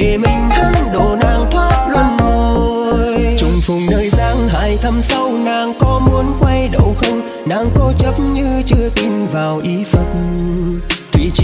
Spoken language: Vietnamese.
để mình hắn đồ nàng thoát luân hồi. Trùng phùng nơi giang hải thăm sâu, nàng có muốn quay đầu không? Nàng cố chấp như chưa tin vào ý phật. Thủy triều